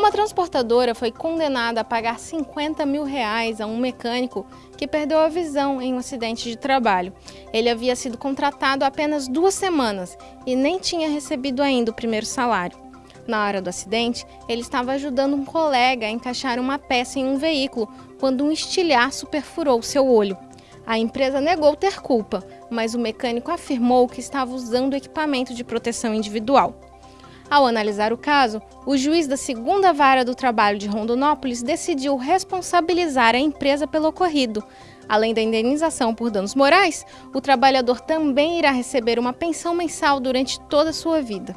Uma transportadora foi condenada a pagar 50 mil reais a um mecânico que perdeu a visão em um acidente de trabalho. Ele havia sido contratado há apenas duas semanas e nem tinha recebido ainda o primeiro salário. Na hora do acidente, ele estava ajudando um colega a encaixar uma peça em um veículo quando um estilhaço perfurou seu olho. A empresa negou ter culpa, mas o mecânico afirmou que estava usando equipamento de proteção individual. Ao analisar o caso, o juiz da segunda vara do trabalho de Rondonópolis decidiu responsabilizar a empresa pelo ocorrido. Além da indenização por danos morais, o trabalhador também irá receber uma pensão mensal durante toda a sua vida.